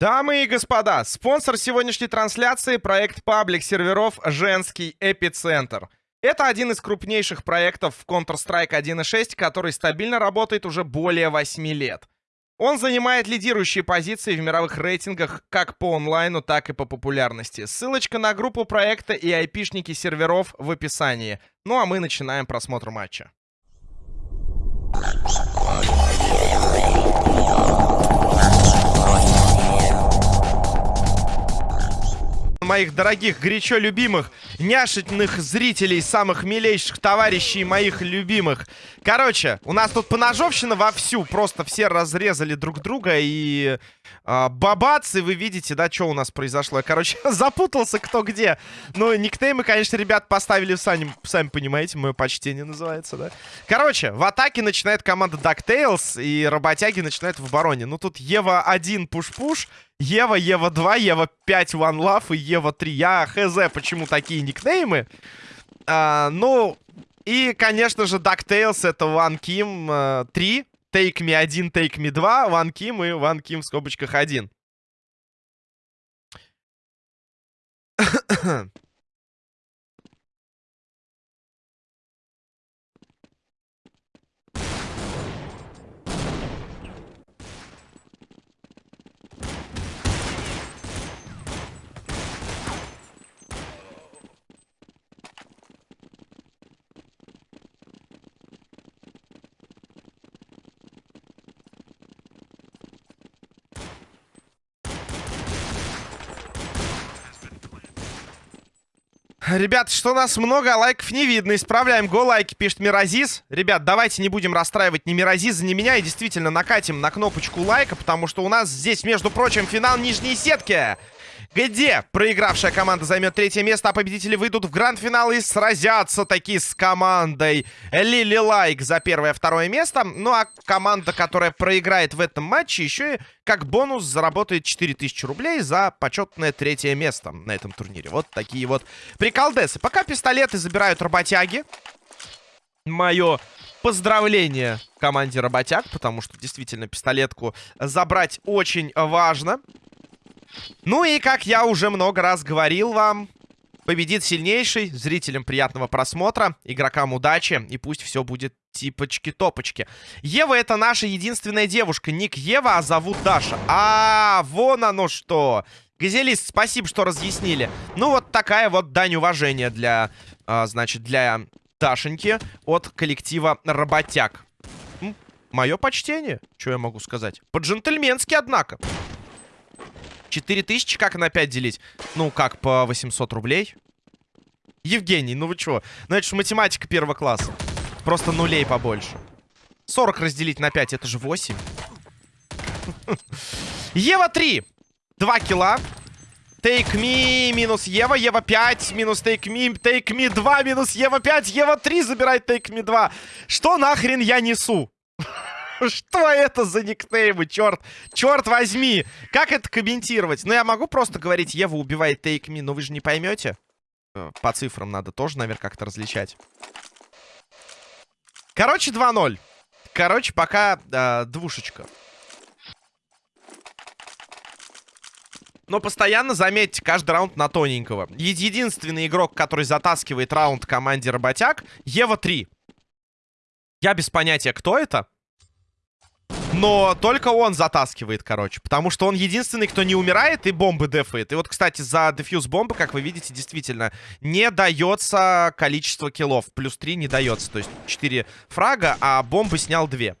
Дамы и господа, спонсор сегодняшней трансляции — проект паблик серверов «Женский эпицентр». Это один из крупнейших проектов в Counter-Strike 1.6, который стабильно работает уже более 8 лет. Он занимает лидирующие позиции в мировых рейтингах как по онлайну, так и по популярности. Ссылочка на группу проекта и айпишники серверов в описании. Ну а мы начинаем просмотр матча моих дорогих, горячо любимых, няшительных зрителей, самых милейших товарищей моих любимых. Короче, у нас тут поножовщина вовсю. Просто все разрезали друг друга и... Э, бабацы, вы видите, да, что у нас произошло. Я, короче, запутался кто где. Ну, никнеймы, конечно, ребят поставили сами, сами понимаете, мое почтение называется, да. Короче, в атаке начинает команда DuckTales, и работяги начинают в обороне. Ну, тут Ева 1 пуш-пуш, Ева, Ева 2, Ева 5 One Love и Ева 3. Я хз, почему такие никнеймы. А, ну, и, конечно же, DuckTales это One Kim 3. Take Me 1, Take Me 2, One Kim и One Kim в скобочках 1. Ребят, что нас много, лайков не видно. Исправляем го лайки, пишет Миразис. Ребят, давайте не будем расстраивать ни Миразиза, ни меня. И действительно накатим на кнопочку лайка, потому что у нас здесь, между прочим, финал нижней сетки где проигравшая команда займет третье место, а победители выйдут в гранд-финал и сразятся таки с командой Лили Лайк за первое-второе место. Ну а команда, которая проиграет в этом матче, еще и как бонус заработает 4000 рублей за почетное третье место на этом турнире. Вот такие вот приколдесы. Пока пистолеты забирают работяги. Мое поздравление команде работяг, потому что действительно пистолетку забрать очень важно. Ну и, как я уже много раз говорил вам, победит сильнейший. Зрителям приятного просмотра, игрокам удачи. И пусть все будет типочки-топочки. Ева это наша единственная девушка. Ник Ева, а зовут Даша. А, вон оно что. Газелист, спасибо, что разъяснили. Ну, вот такая вот дань уважения для, а, значит, для Дашеньки от коллектива работяг. Мое почтение, что я могу сказать. По-джентльменски, однако. 4000 как на 5 делить? Ну, как, по 800 рублей? Евгений, ну вы чё? Ну, это же математика первого класса. Просто нулей побольше. 40 разделить на 5, это же 8. Ева 3. 2 килла. Take me минус Ева. Ева 5 минус take me. Take me 2 минус Ева 5. Ева 3 забирает take me 2. Что нахрен я несу? Что это за никнеймы, черт? Черт возьми! Как это комментировать? Ну, я могу просто говорить, Ева убивает Take Me, но вы же не поймете. Э, по цифрам надо тоже, наверное, как-то различать. Короче, 2-0. Короче, пока э, двушечка. Но постоянно, заметьте, каждый раунд на тоненького. Единственный игрок, который затаскивает раунд команде работяг, Ева 3. Я без понятия, кто это. Но только он затаскивает, короче. Потому что он единственный, кто не умирает и бомбы дефает. И вот, кстати, за дефьюз бомбы, как вы видите, действительно не дается количество киллов. Плюс 3 не дается. То есть 4 фрага, а бомбы снял 2.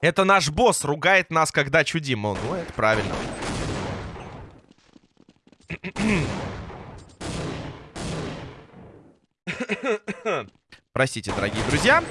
Это наш босс ругает нас, когда чудим. Ну, это правильно. Простите, дорогие друзья.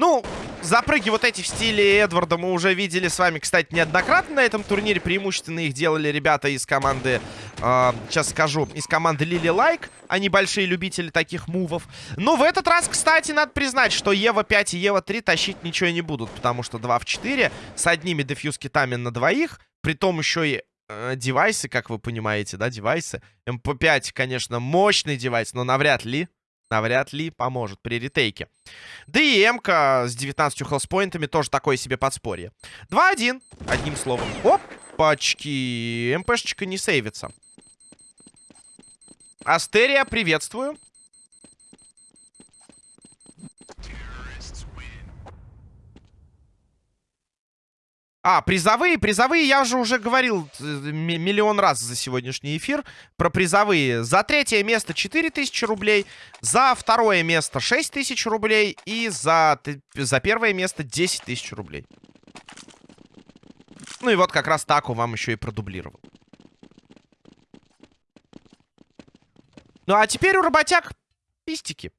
Ну, запрыги вот эти в стиле Эдварда мы уже видели с вами, кстати, неоднократно на этом турнире. Преимущественно их делали ребята из команды, э, сейчас скажу, из команды Лили Лайк. Они большие любители таких move ов. Но в этот раз, кстати, надо признать, что Ева 5 и Ева 3 тащить ничего не будут. Потому что 2 в 4 с одними defuse kit ами на двоих. Притом еще и э, девайсы, как вы понимаете, да, девайсы. MP5, конечно, мощный девайс, но навряд ли навряд ли поможет при retake е. Да и Эмка с 19 health point ами тоже такое себе подспорье. 2-1, одним словом. Оп, Опачки. МПшечка не сейвится. Астерия, приветствую. А, призовые, призовые, я же уже говорил э, миллион раз за сегодняшний эфир про призовые. За третье место 4000 рублей, за второе место 6000 рублей и за, за первое место 10 тысяч рублей. Ну и вот как раз Таку вам еще и продублировал. Ну а теперь у работяг пистики.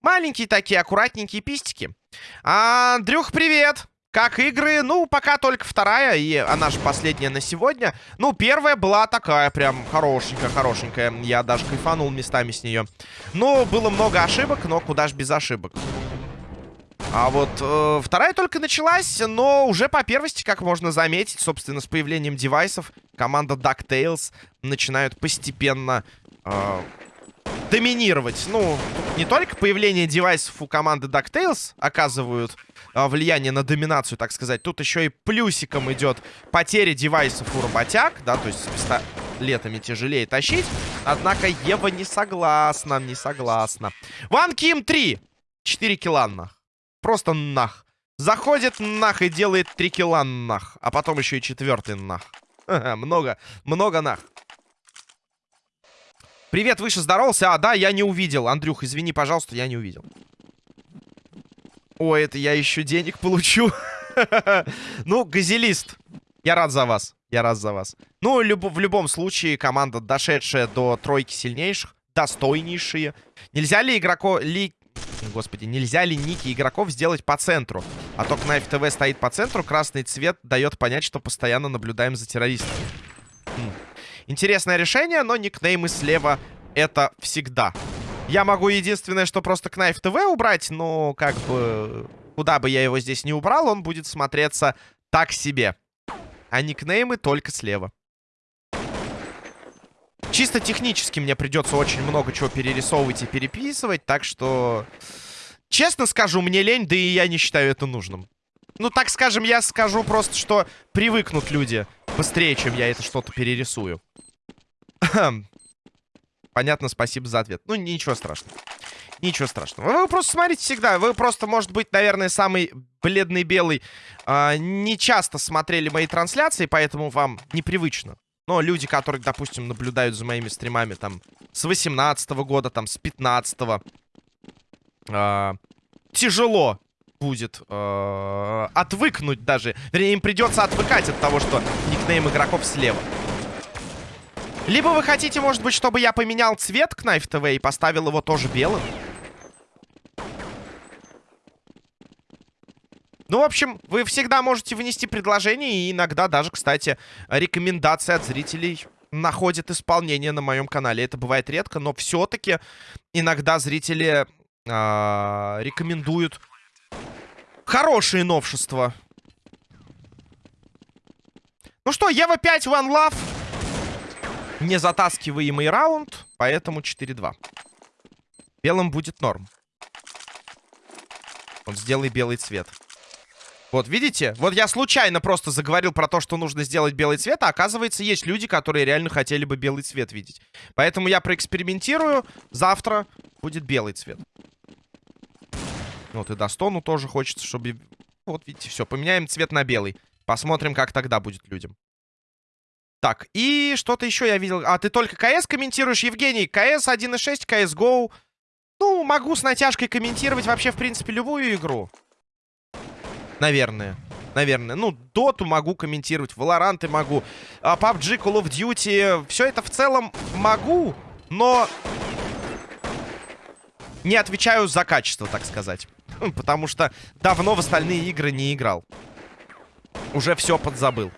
Маленькие такие, аккуратненькие пистики. Андрюх, привет! Как игры? Ну, пока только вторая, и она же последняя на сегодня. Ну, первая была такая прям хорошенькая, хорошенькая. Я даже кайфанул местами с нее. Ну, было много ошибок, но куда ж без ошибок. А вот э, вторая только началась, но уже по первости, как можно заметить, собственно, с появлением девайсов, команда DuckTales начинают постепенно э, доминировать. Ну, не только появление девайсов у команды DuckTales оказывают а, влияние на доминацию, так сказать. Тут еще и плюсиком идет потеря девайсов у работяг, да, то есть с пистолетами тяжелее тащить. Однако Ева не согласна, не согласна. Ван Ким 3. 4 килла нах. Просто нах. Заходит нах и делает 3 килла нах. А потом еще и четвертый нах. много, много нах. Привет, выше здоровался. А, да, я не увидел. Андрюх, извини, пожалуйста, я не увидел. Ой, это я еще денег получу. ну, газелист. Я рад за вас. Я рад за вас. Ну, в любом случае, команда, дошедшая до тройки сильнейших, достойнейшие. Нельзя ли игроко... Ли... Господи, нельзя ли ники игроков сделать по центру? А то Knife TV стоит по центру, красный цвет дает понять, что постоянно наблюдаем за террористами. Интересное решение, но никнеймы слева это всегда. Я могу единственное, что просто Knife TV убрать, но как бы... Куда бы я его здесь не убрал, он будет смотреться так себе. А никнеймы только слева. Чисто технически мне придется очень много чего перерисовывать и переписывать, так что... Честно скажу, мне лень, да и я не считаю это нужным. Ну, так скажем, я скажу просто, что привыкнут люди быстрее, чем я это что-то перерисую. Понятно, спасибо за ответ. Ну, ничего страшного. Ничего страшного. Вы просто смотрите всегда. Вы просто, может быть, наверное, самый бледный белый. Э, не часто смотрели мои трансляции, поэтому вам непривычно. Но люди, которые, допустим, наблюдают за моими стримами там с 18 -го года, там с 15 -го, э, тяжело будет э, отвыкнуть даже. Вернее, им придется отвыкать от того, что никнейм игроков слева. Либо вы хотите, может быть, чтобы я поменял цвет Knife TV и поставил его тоже белым? Ну, в общем, вы всегда можете внести предложение, и иногда даже, кстати, рекомендации от зрителей находят исполнение на моем канале. Это бывает редко, но все-таки иногда зрители э, рекомендуют хорошие новшества. Ну что, Ева 5, One Love не затаскиваемый раунд, поэтому 4-2. Белым будет норм. Вот сделай белый цвет. Вот, видите? Вот я случайно просто заговорил про то, что нужно сделать белый цвет, а оказывается, есть люди, которые реально хотели бы белый цвет видеть. Поэтому я проэкспериментирую. Завтра будет белый цвет. Вот и Достону тоже хочется, чтобы... Вот, видите, все, поменяем цвет на белый. Посмотрим, как тогда будет людям. Так, и что-то еще я видел. А, ты только КС комментируешь, Евгений? КС 1.6, CSGO. Ну, могу с натяжкой комментировать вообще, в принципе, любую игру. Наверное. Наверное. Ну, Доту могу комментировать, Валоранты могу, а, PUBG, Call of Duty. Все это в целом могу, но... Не отвечаю за качество, так сказать. Потому что давно в остальные игры не играл. Уже все подзабыл.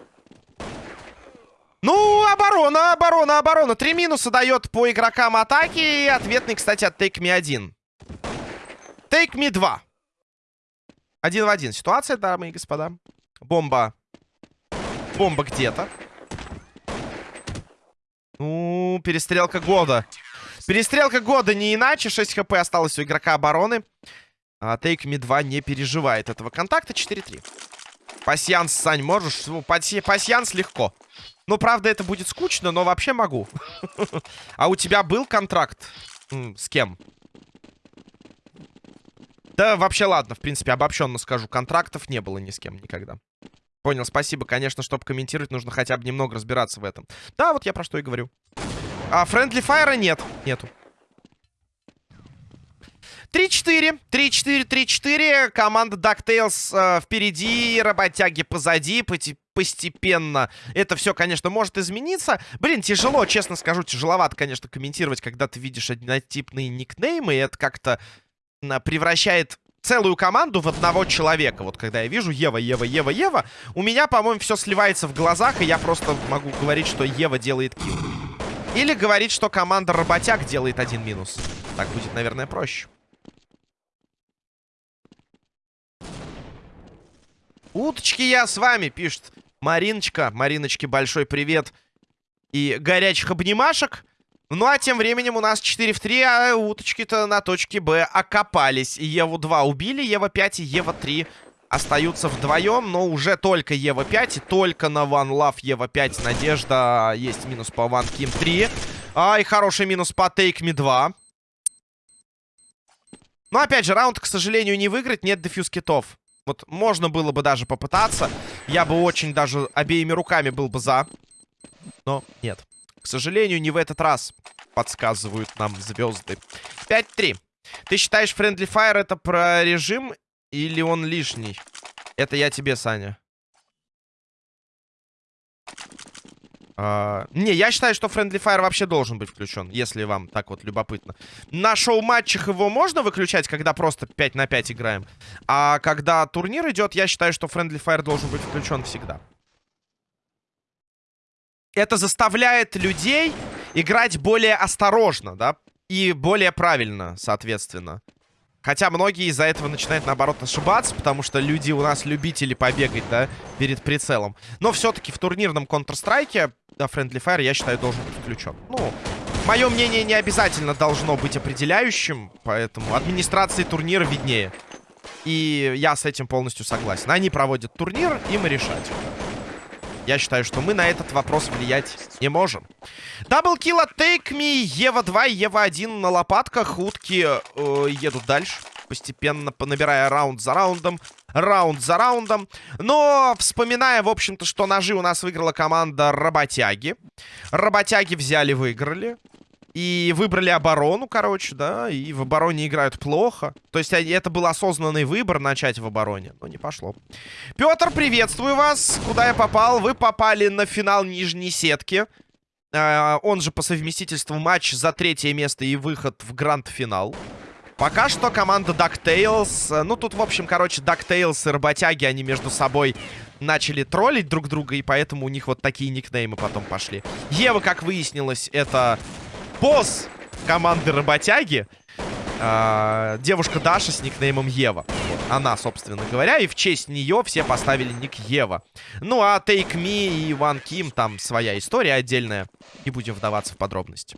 Ну, оборона, оборона, оборона. Три минуса дает по игрокам атаки. И ответный, кстати, от Take Me 1. Take Me 2. Один в один. Ситуация, дамы и господа. Бомба. Бомба где-то. Ну, перестрелка года. Перестрелка года не иначе. 6 хп осталось у игрока обороны. А Take Me 2 не переживает этого контакта. 4-3. Пасьянс, Сань, можешь? Пасьянс легко. Ну, правда, это будет скучно, но вообще могу. А у тебя был контракт? С кем? Да, вообще, ладно, в принципе, обобщенно скажу. Контрактов не было ни с кем никогда. Понял, спасибо. Конечно, чтобы комментировать, нужно хотя бы немного разбираться в этом. Да, вот я про что и говорю. А Friendly Fire нет. Нету. 3-4. 3-4, 3-4. Команда DuckTales э, впереди, работяги позади. Постепенно это все, конечно, может измениться. Блин, тяжело, честно скажу, тяжеловато, конечно, комментировать, когда ты видишь однотипные никнеймы. И это как-то превращает целую команду в одного человека. Вот когда я вижу Ева, Ева, Ева, Ева, у меня, по-моему, все сливается в глазах, и я просто могу говорить, что Ева делает килл. Или говорить, что команда Работяг делает один минус. Так будет, наверное, проще. Уточки я с вами, пишет Мариночка. Мариночке большой привет. И горячих обнимашек. Ну, а тем временем у нас 4 в 3, а уточки-то на точке Б окопались. Еву 2 убили, Ева 5 и Ева 3 остаются вдвоем, но уже только Ева 5 и только на One Love Ева 5 надежда. Есть минус по One Kim 3. А, и хороший минус по Take Me 2. Но, опять же, раунд, к сожалению, не выиграть. Нет дефьюз китов. Вот можно было бы даже попытаться. Я бы очень даже обеими руками был бы за. Но нет. К сожалению, не в этот раз, подсказывают нам звезды. 5-3. Ты считаешь, Friendly Fire это про режим или он лишний? Это я тебе, Саня. Uh, не, я считаю, что Friendly Fire вообще должен быть включен, если вам так вот любопытно. На шоу-матчах его можно выключать, когда просто 5 на 5 играем. А когда турнир идет, я считаю, что Friendly Fire должен быть включен всегда это заставляет людей играть более осторожно, да, и более правильно, соответственно. Хотя многие из-за этого начинают, наоборот, ошибаться, потому что люди у нас любители побегать, да, перед прицелом. Но все-таки в турнирном Counter-Strike Friendly Fire, я считаю, должен быть включен. Ну, мое мнение не обязательно должно быть определяющим, поэтому администрации турнира виднее. И я с этим полностью согласен. Они проводят турнир, им решать. Я считаю, что мы на этот вопрос влиять не можем. Даблкил от Take Me. Ева 2, Ева 1 на лопатках. Утки э, едут дальше. Постепенно набирая раунд за раундом. Раунд за раундом. Но вспоминая, в общем-то, что ножи у нас выиграла команда Работяги. Работяги взяли, выиграли. И выбрали оборону, короче, да, и в обороне играют плохо. То есть это был осознанный выбор начать в обороне, но не пошло. Петр, приветствую вас. Куда я попал? Вы попали на финал нижней сетки. Э, он же по совместительству матч за третье место и выход в гранд-финал. Пока что команда DuckTales... Э, ну, тут, в общем, короче, DuckTales и работяги, они между собой начали троллить друг друга, и поэтому у них вот такие никнеймы потом пошли. Ева, как выяснилось, это босс команды работяги. Э, девушка Даша с никнеймом Ева. Она, собственно говоря. И в честь нее все поставили ник Ева. Ну, а Take Me и One Kim, там своя история отдельная. Не будем вдаваться в подробности.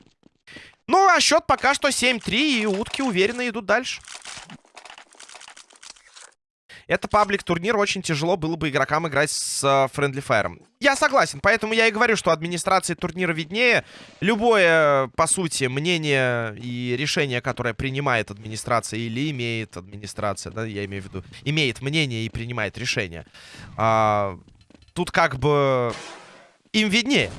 Ну, а счет пока что 7-3, и утки уверенно идут дальше. Это паблик-турнир, очень тяжело было бы игрокам играть с Friendly Fire. Я согласен, поэтому я и говорю, что администрации турнира виднее. Любое, по сути, мнение и решение, которое принимает администрация или имеет администрация, да, я имею в виду, имеет мнение и принимает решение. А, тут как бы им виднее.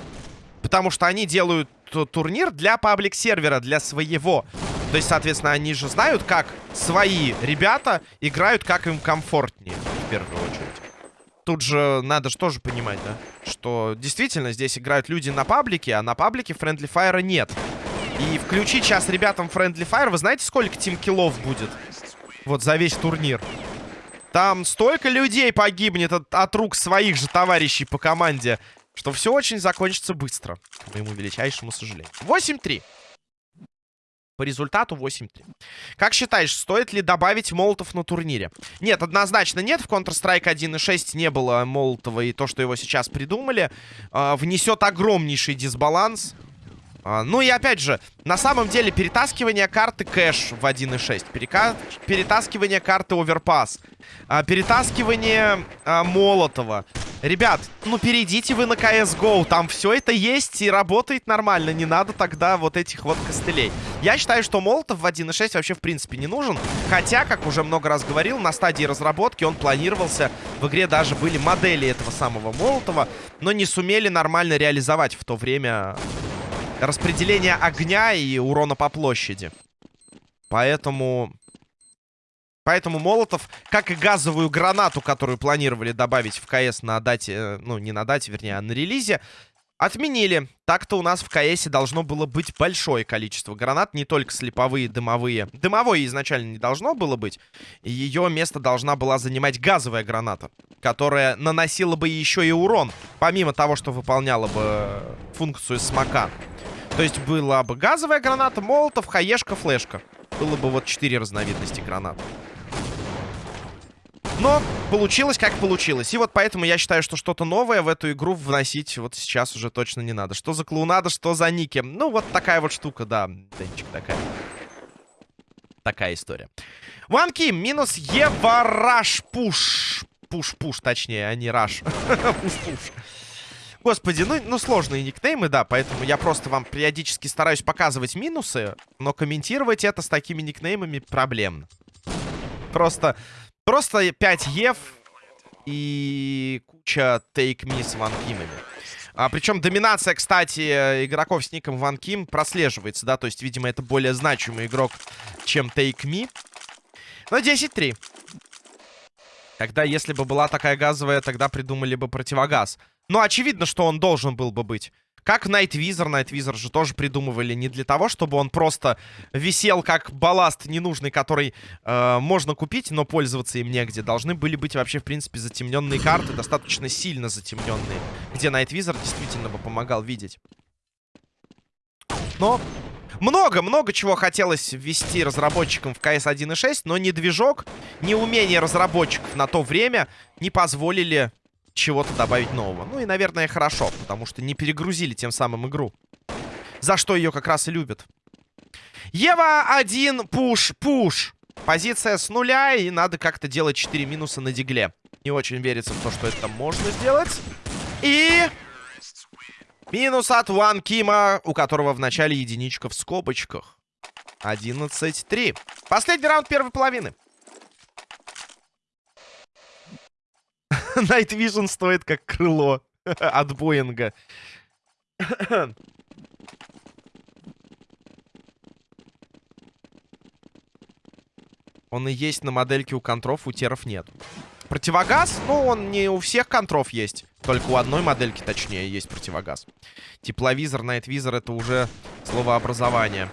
Потому что они делают турнир для паблик-сервера, для своего. То есть, соответственно, они же знают, как свои ребята играют, как им комфортнее, в первую очередь. Тут же надо же тоже понимать, да, что действительно здесь играют люди на паблике, а на паблике Friendly Fire нет. И включить сейчас ребятам Friendly Fire, вы знаете, сколько тим-киллов будет? Вот за весь турнир. Там столько людей погибнет от, от рук своих же товарищей по команде, что все очень закончится быстро, к моему величайшему сожалению. 8-3. По результату 8-3. Как считаешь, стоит ли добавить молотов на турнире? Нет, однозначно нет. В Counter-Strike 1.6 не было молотова, и то, что его сейчас придумали, э, внесет огромнейший дисбаланс. А, ну и опять же, на самом деле перетаскивание карты кэш в 1.6, перека... перетаскивание карты оверпас, а, перетаскивание а, Молотова. Ребят, ну перейдите вы на CSGO, там все это есть и работает нормально, не надо тогда вот этих вот костылей. Я считаю, что Молотов в 1.6 вообще в принципе не нужен, хотя, как уже много раз говорил, на стадии разработки он планировался, в игре даже были модели этого самого Молотова, но не сумели нормально реализовать в то время распределение огня и урона по площади. Поэтому Поэтому Молотов, как и газовую гранату, которую планировали добавить в КС на дате, э, ну, не на дате, вернее, а на релизе, отменили. Так-то у нас в КСе должно было быть большое количество гранат, не только слеповые, дымовые. Дымовой изначально не должно было быть. Ее место должна была занимать газовая граната, которая наносила бы еще и урон, помимо того, что выполняла бы функцию смока. То есть была бы газовая граната, молотов, хаешка, флешка. Было бы вот четыре разновидности гранат. Но получилось, как получилось. И вот поэтому я считаю, что что-то новое в эту игру вносить вот сейчас уже точно не надо. Что за клоунада, что за ники. Ну, вот такая вот штука, да. Денчик такая. Такая история. Ванки минус Ева Раш Пуш. Пуш-пуш, точнее, а не Раш. Пуш-пуш. Господи, ну, ну сложные никнеймы, да, поэтому я просто вам периодически стараюсь показывать минусы, но комментировать это с такими никнеймами проблемно. Просто Просто 5 ев и куча Me с Ван Кимами. А, причем доминация, кстати, игроков с ником Ван Ким прослеживается, да, то есть, видимо, это более значимый игрок, чем Take Me. Но 10-3. Когда, если бы была такая газовая, тогда придумали бы противогаз. Но очевидно, что он должен был бы быть. Как Night Визор. Night Визор же тоже придумывали не для того, чтобы он просто висел как балласт ненужный, который э, можно купить, но пользоваться им негде. Должны были быть вообще, в принципе, затемненные карты, достаточно сильно затемненные, где Night Визор действительно бы помогал видеть. Но много-много чего хотелось ввести разработчикам в CS 1.6, но ни движок, ни умение разработчиков на то время не позволили чего-то добавить нового. Ну и, наверное, хорошо, потому что не перегрузили тем самым игру. За что ее как раз и любят. Ева 1, пуш, пуш. Позиция с нуля, и надо как-то делать 4 минуса на дигле. Не очень верится в то, что это можно сделать. И... Минус от Ван Кима, у которого в начале единичка в скобочках. 11-3. Последний раунд первой половины. Night Vision стоит как крыло от Боинга. Он и есть на модельке у контров, у теров нет. Противогаз, ну, он не у всех контров есть. Только у одной модельки, точнее, есть противогаз. Тепловизор, найтвизор — это уже словообразование.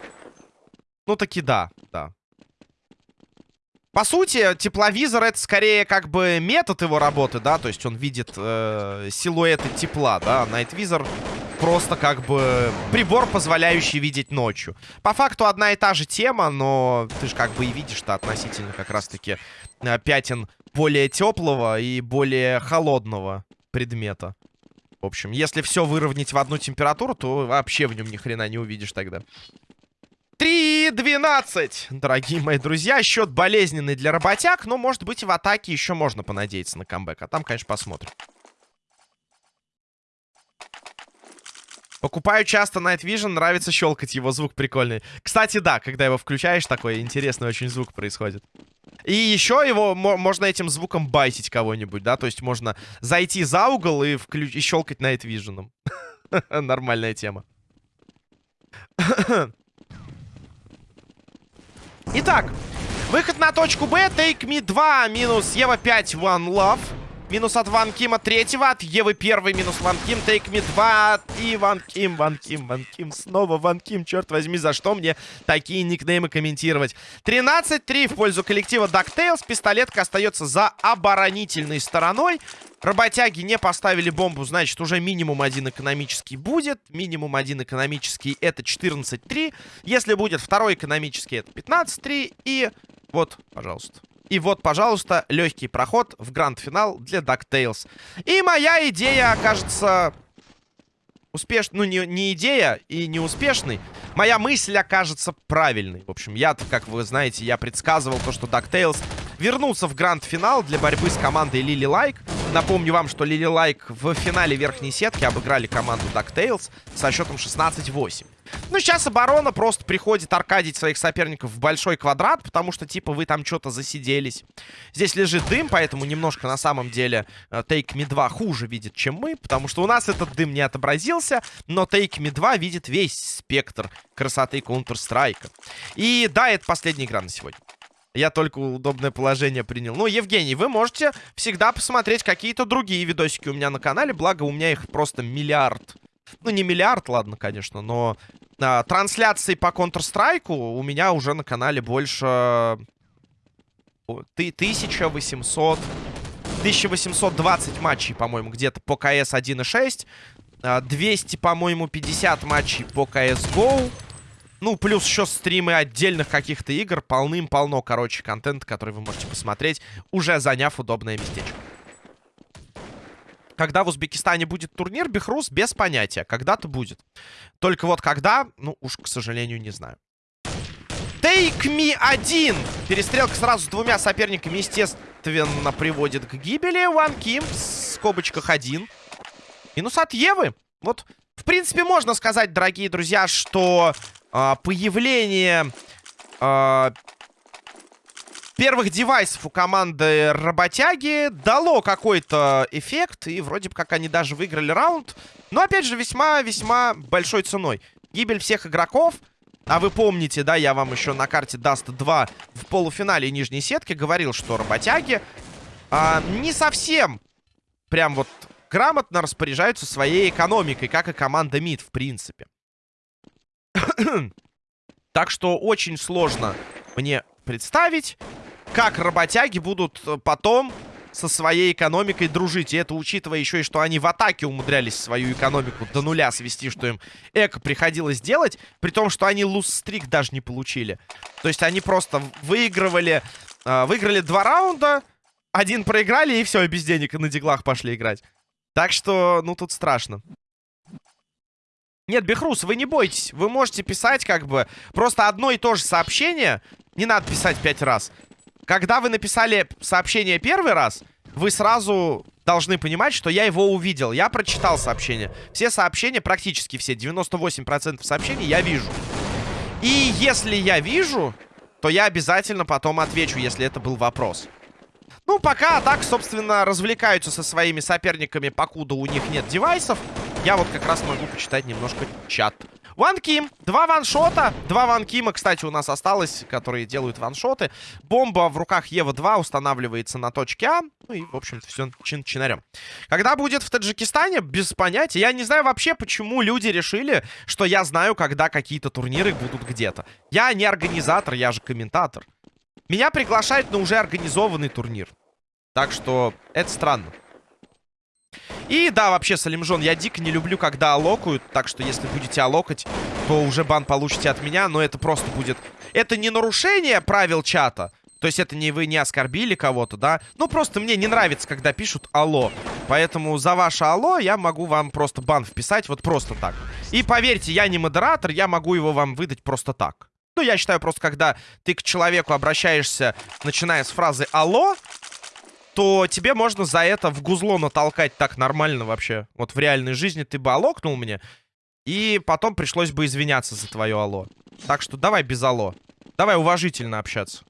Ну, таки да, да. По сути, тепловизор это скорее как бы метод его работы, да, то есть он видит э, силуэты тепла, да, найтвизор просто как бы прибор, позволяющий видеть ночью. По факту одна и та же тема, но ты же как бы и видишь-то относительно как раз-таки э, пятен более теплого и более холодного предмета. В общем, если все выровнять в одну температуру, то вообще в нем ни хрена не увидишь тогда. 3-12, дорогие мои друзья. Счет болезненный для работяг, но, может быть, в атаке еще можно понадеяться на камбэк. А там, конечно, посмотрим. Покупаю часто Night Vision, нравится щелкать, его звук прикольный. Кстати, да, когда его включаешь, такой интересный очень звук происходит. И еще его можно этим звуком байтить кого-нибудь, да, то есть можно зайти за угол и, и щелкать Night Vision. Нормальная тема. Итак, выход на точку Б. Take me 2 минус Ева 5 One Love. Минус от Ван Кима третьего, от Евы первый, минус Ван Ким, Take Me 2 и Ван Ким, Ван Ким, Ван Ким, снова Ван Ким, черт возьми, за что мне такие никнеймы комментировать? 13-3 в пользу коллектива DuckTales, пистолетка остается за оборонительной стороной. Работяги не поставили бомбу, значит, уже минимум один экономический будет. Минимум один экономический это 14-3. Если будет второй экономический, это 15-3. И вот, пожалуйста. И вот, пожалуйста, легкий проход в гранд-финал для DuckTales. И моя идея окажется успешной, ну, не, не идея и не успешной, моя мысль окажется правильной. В общем, я, как вы знаете, я предсказывал то, что DuckTales вернулся в гранд-финал для борьбы с командой Лили Лайк. Напомню вам, что Лили Лайк в финале верхней сетки обыграли команду DuckTales со счетом 16-8. Ну, сейчас оборона просто приходит аркадить своих соперников в большой квадрат, потому что, типа, вы там что-то засиделись. Здесь лежит дым, поэтому немножко, на самом деле, э, Take Me 2 хуже видит, чем мы, потому что у нас этот дым не отобразился, но Take Me 2 видит весь спектр красоты Counter-Strike. И да, это последняя игра на сегодня. Я только удобное положение принял. Ну, Евгений, вы можете всегда посмотреть какие-то другие видосики у меня на канале. Благо, у меня их просто миллиард. Ну, не миллиард, ладно, конечно, но а, трансляций по Counter-Strike у меня уже на канале больше... Ты 1800... 1820 матчей, по-моему, где-то по КС 1.6. 200, по-моему, 50 матчей по CSGO. Ну, плюс еще стримы отдельных каких-то игр. Полным-полно, короче, контента, который вы можете посмотреть, уже заняв удобное местечко. Когда в Узбекистане будет турнир, Бехрус без понятия. Когда-то будет. Только вот когда, ну уж, к сожалению, не знаю. Take me один. Перестрелка сразу с двумя соперниками, естественно, приводит к гибели. One Kim в скобочках один. Минус от Евы. Вот, в принципе, можно сказать, дорогие друзья, что э, появление э, первых девайсов у команды работяги дало какой-то эффект. И вроде бы как они даже выиграли раунд. Но, опять же, весьма-весьма большой ценой. Гибель всех игроков. А вы помните, да, я вам еще на карте Dust 2 в полуфинале нижней сетки говорил, что работяги а, не совсем прям вот грамотно распоряжаются своей экономикой, как и команда МИД, в принципе. так что очень сложно мне представить, как работяги будут э, потом со своей экономикой дружить. И это учитывая еще и, что они в атаке умудрялись свою экономику до нуля свести, что им эко приходилось делать, при том, что они луз-стрик даже не получили. То есть они просто выигрывали, э, выиграли два раунда, один проиграли, и все, без денег на диглах пошли играть. Так что, ну, тут страшно. Нет, Бехрус, вы не бойтесь. Вы можете писать как бы просто одно и то же сообщение. Не надо писать пять раз. Когда вы написали сообщение первый раз, вы сразу должны понимать, что я его увидел. Я прочитал сообщение. Все сообщения, практически все, 98% сообщений я вижу. И если я вижу, то я обязательно потом отвечу, если это был вопрос. Ну, пока так, собственно, развлекаются со своими соперниками, покуда у них нет девайсов. Я вот как раз могу почитать немножко чат. Ванким. Два ваншота. Два ванкима, кстати, у нас осталось, которые делают ваншоты. Бомба в руках Ева-2 устанавливается на точке А. Ну и, в общем-то, все чин-чинарем. Когда будет в Таджикистане, без понятия. Я не знаю вообще, почему люди решили, что я знаю, когда какие-то турниры будут где-то. Я не организатор, я же комментатор. Меня приглашают на уже организованный турнир. Так что это странно. И да, вообще, Салимжон, я дико не люблю, когда алокают. Так что, если будете алокать, то уже бан получите от меня. Но это просто будет... Это не нарушение правил чата. То есть это не вы не оскорбили кого-то, да? Ну, просто мне не нравится, когда пишут «Алло». Поэтому за ваше «Алло» я могу вам просто бан вписать вот просто так. И поверьте, я не модератор, я могу его вам выдать просто так. Ну, я считаю, просто когда ты к человеку обращаешься, начиная с фразы «Алло», то тебе можно за это в гузло натолкать так нормально вообще. Вот в реальной жизни ты бы алокнул мне, и потом пришлось бы извиняться за твое алло. Так что давай без алло. Давай уважительно общаться.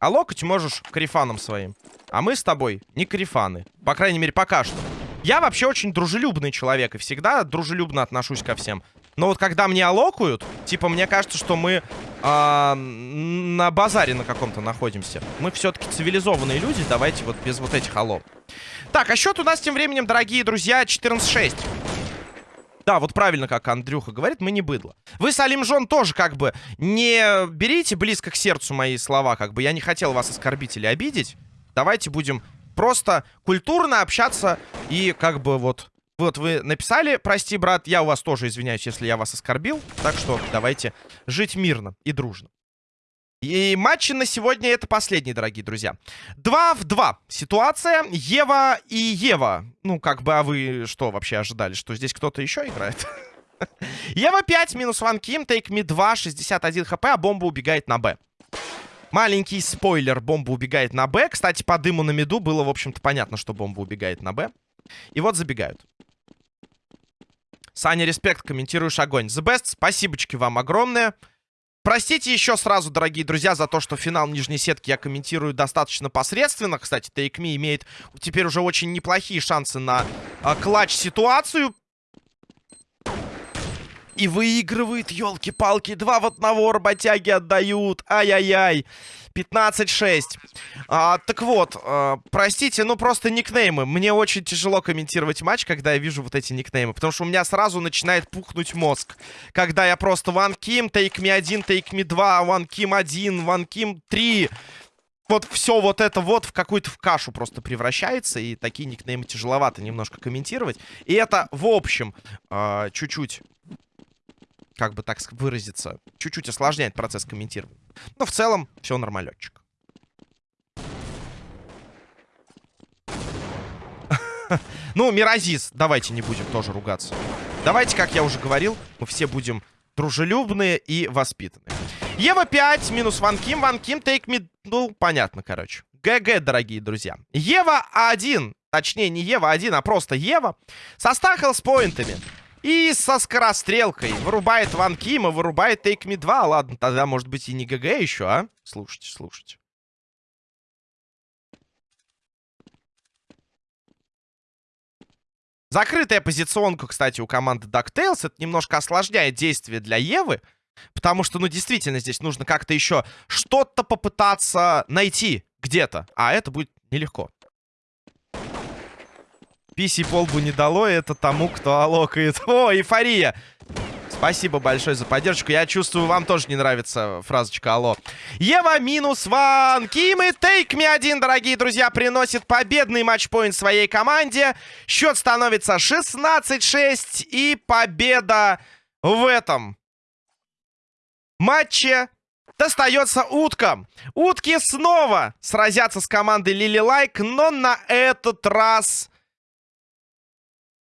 Алокать можешь карифаном своим. А мы с тобой не карифаны. По крайней мере, пока что. Я вообще очень дружелюбный человек и всегда дружелюбно отношусь ко всем. Но вот когда мне алокают, типа, мне кажется, что мы э, на базаре на каком-то находимся. Мы все-таки цивилизованные люди, давайте вот без вот этих алло. Так, а счет у нас тем временем, дорогие друзья, 14-6. Да, вот правильно, как Андрюха говорит, мы не быдло. Вы, Салим Жон, тоже как бы не берите близко к сердцу мои слова, как бы я не хотел вас оскорбить или обидеть. Давайте будем просто культурно общаться и как бы вот вот вы написали, прости, брат, я у вас тоже извиняюсь, если я вас оскорбил. Так что давайте жить мирно и дружно. И матчи на сегодня это последний, дорогие друзья. Два в два. Ситуация Ева и Ева. Ну, как бы, а вы что вообще ожидали? Что здесь кто-то еще играет? Ева 5, минус 1 Ким, тейк ми 2, 61 хп, а бомба убегает на Б. Маленький спойлер, бомба убегает на Б. Кстати, по дыму на миду было, в общем-то, понятно, что бомба убегает на Б. И вот забегают. Саня, респект, комментируешь огонь. The best, спасибочки вам огромное. Простите еще сразу, дорогие друзья, за то, что финал нижней сетки я комментирую достаточно посредственно. Кстати, Take Me имеет теперь уже очень неплохие шансы на э, клатч-ситуацию. И выигрывает, елки-палки, два в одного работяги отдают. Ай-яй-яй. 15-6. А, так вот, а, простите, ну просто никнеймы. Мне очень тяжело комментировать матч, когда я вижу вот эти никнеймы. Потому что у меня сразу начинает пухнуть мозг. Когда я просто One Kim, Take Me 1, Take Me 2, One Kim 1, One Kim 3 вот все вот это вот в какую-то в кашу просто превращается, и такие никнеймы тяжеловато немножко комментировать. И это, в общем, чуть-чуть как бы так выразиться, чуть-чуть осложняет процесс комментирования. Но в целом все нормалечек. Ну, Миразис, давайте не будем тоже ругаться. Давайте, как я уже говорил, мы все будем дружелюбные и воспитанные. Ева 5, минус Ван Ким, Ван Ким, Take Me... Ну, понятно, короче. ГГ, дорогие друзья. Ева 1, точнее, не Ева 1, а просто Ева, со ста health point ами. И со скорострелкой. Вырубает Ван Кима, вырубает Take Me 2. Ладно, тогда, может быть, и не ГГ еще, а? Слушайте, слушайте. Закрытая позиционка, кстати, у команды DuckTales. Это немножко осложняет действие для Евы. Потому что, ну, действительно, здесь нужно как-то еще что-то попытаться найти где-то. А это будет нелегко. Писи полбу не дало это тому, кто алокает. О, эйфория! Спасибо большое за поддержку. Я чувствую, вам тоже не нравится фразочка «Алло». Ева минус ван. Ким и Тейк Ми один, дорогие друзья, приносит победный матчпоинт своей команде. Счет становится 16-6. И победа в этом матче достается уткам. Утки снова сразятся с командой Лили Лайк, но на этот раз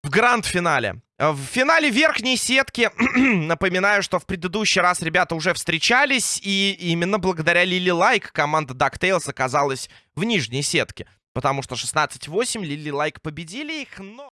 в гранд-финале. В финале верхней сетки, напоминаю, что в предыдущий раз ребята уже встречались, и именно благодаря Лили Лайк команда DuckTales оказалась в нижней сетке. Потому что 16-8 Лили Лайк победили их, но...